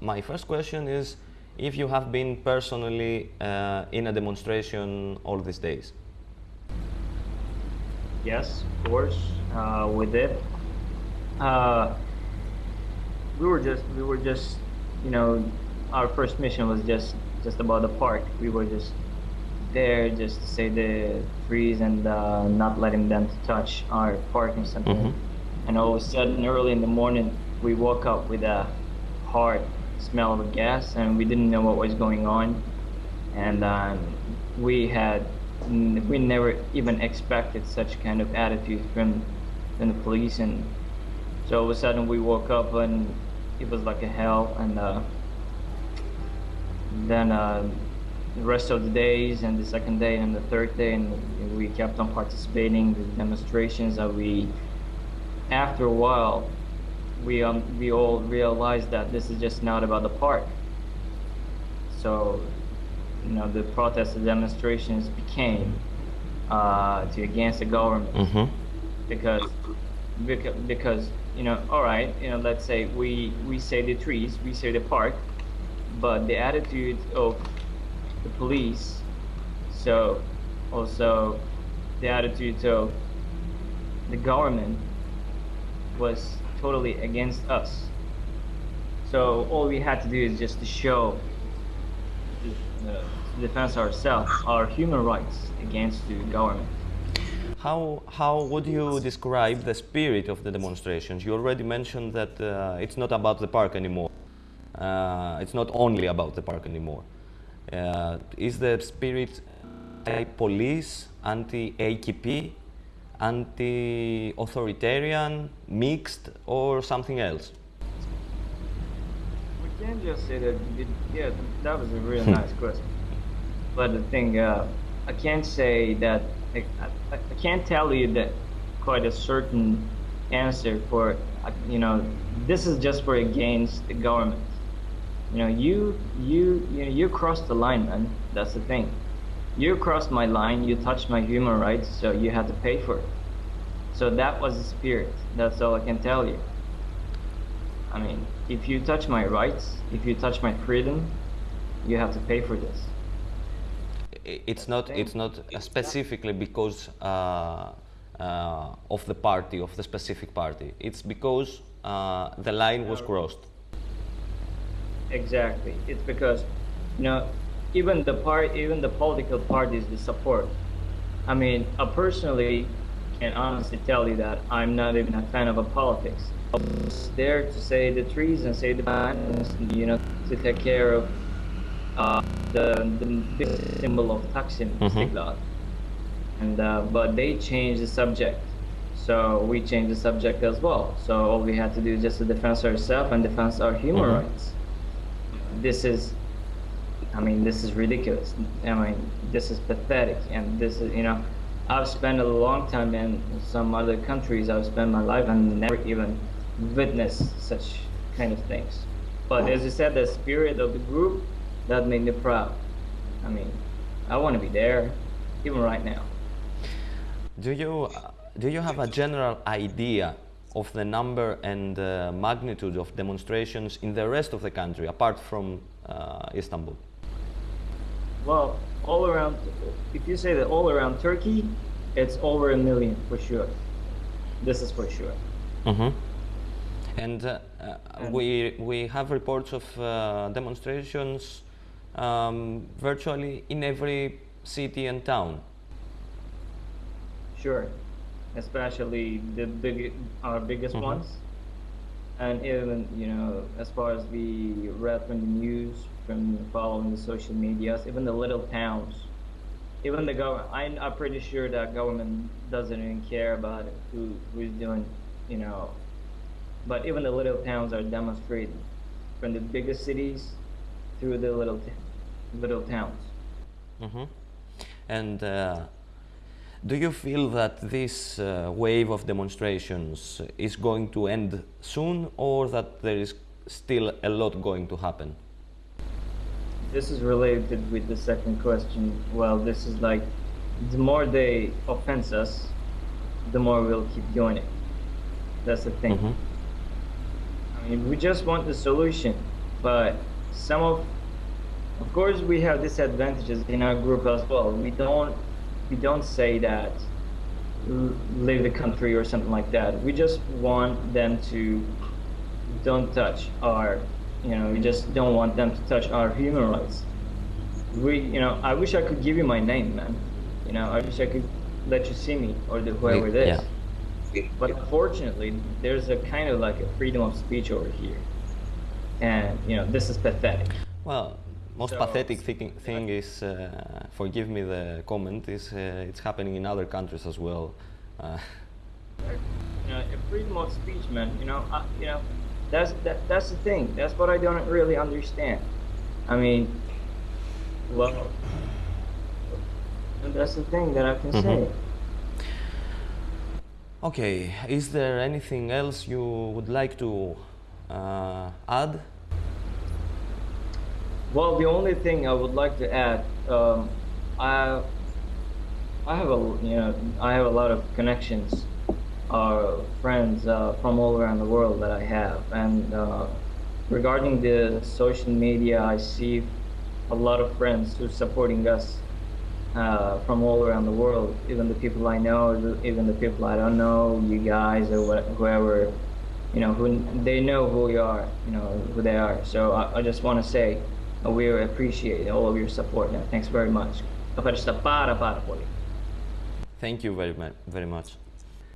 My first question is if you have been personally uh, in a demonstration all these days. Yes, of course, uh, we did. Uh, we were just, we were just, you know, our first mission was just, just about the park. We were just there just to say the trees and uh, not letting them touch our park and something. Mm-hmm. And all of a sudden, early in the morning, we woke up with a hard smell of gas, and we didn't know what was going on. And um, we had, we never even expected such kind of attitude from, from the police. And so all of a sudden, we woke up and it was like a hell. And uh, then uh, the rest of the days and the second day and the third day and we kept on participating in the demonstrations that we after a while we um, we all realized that this is just not about the park so you know the protests and demonstrations became uh, to against the government Mm-hmm. because because because you know all right you know let's say we we say the trees we say the park but the attitude of the police so also the attitude of the government was totally against us so all we had to do is just to show uh, to defend ourselves our human rights against the government How, how would you describe the spirit of the demonstrations? You already mentioned that uh, it's not about the park anymore. Uh, it's not only about the park anymore. Uh, is the spirit anti-police, anti-AKP, anti-authoritarian, mixed, or something else? We can't just say that. It, yeah, that was a really nice question. But the thing, uh, I can't say that. I, I, I can't tell you that quite a certain answer for. uh, You know, this is just for against the government. You know, you you you know, you crossed the line, man. That's the thing. You crossed my line. You touched my human rights, so you had to pay for it. So that was the spirit. That's all I can tell you. I mean, if you touch my rights, if you touch my freedom, you have to pay for this. It's not, it's not specifically because uh, uh, of the party, of the specific party. It's because uh, the line was crossed. Exactly. It's because, you know, even the part, even the political parties, the support. I mean, I personally can honestly tell you that I'm not even a fan of a politics. I was there to say the trees and say the plants, you know, to take care of uh, the the symbol of Taksim, Mhm. Istiklal. And uh, but they changed the subject, so we changed the subject as well. So all we had to do is just to defend ourselves and defend our human Mhm. rights. This is, I mean, this is ridiculous. I mean, this is pathetic, and this is, you know, I've spent a long time in some other countries. I've spent my life and never even witnessed such kind of things. But as you said, the spirit of the group that made me proud. I mean, I want to be there, even right now. Do you, do you have a general idea of the number and uh, magnitude of demonstrations in the rest of the country, apart from uh, Istanbul? Well, all around, if you say that all around Turkey, it's over a million for sure. This is for sure. Mm-hmm. And uh, uh, we, we have reports of uh, demonstrations um, virtually in every city and town. Sure, especially the big, our biggest Mhm. ones, and even you know, as far as we read from the news, from following the social medias, even the little towns, even the government. I'm, pretty sure that government doesn't even care about who who's doing, you know. But even the little towns are demonstrating, from the biggest cities through the little little towns. hmm And uh, do you feel that this uh, wave of demonstrations is going to end soon or that there is still a lot going to happen? This is related with the second question. Well, this is like the more they offense us, the more we'll keep doing it. That's the thing. Mhm. I mean, we just want the solution. but some of of course we have disadvantages in our group as well we don't we don't say that leave the country or something like that. We just want them to don't touch our you know we just don't want them to touch our human rights. We you know i wish i could give you my name man. You know i wish i could let you see me or the, whoever it is. Yeah. but unfortunately there's a kind of like a freedom of speech over here. And you know this is pathetic. Well, most So- pathetic thing, thing is, uh, forgive me the comment, is uh, it's happening in other countries as well. Uh, you know, a freedom of speech, man. You know, I, you know, that's that, that's the thing. That's what I don't really understand. I mean, well, that's the thing that I can say. okay, is there anything else you would like to uh, add? Well, the only thing I would like to add, um, I, I have a you know I have a lot of connections, uh, friends uh, from all around the world that I have, and uh, regarding the social media, I see a lot of friends who are supporting us uh, from all around the world, even the people I know, even the people I don't know, you guys or whoever, you know, who they know who we are, you know, who they are. So I, I just want to say we appreciate all of your support. And thanks very much. Thank you very, very much.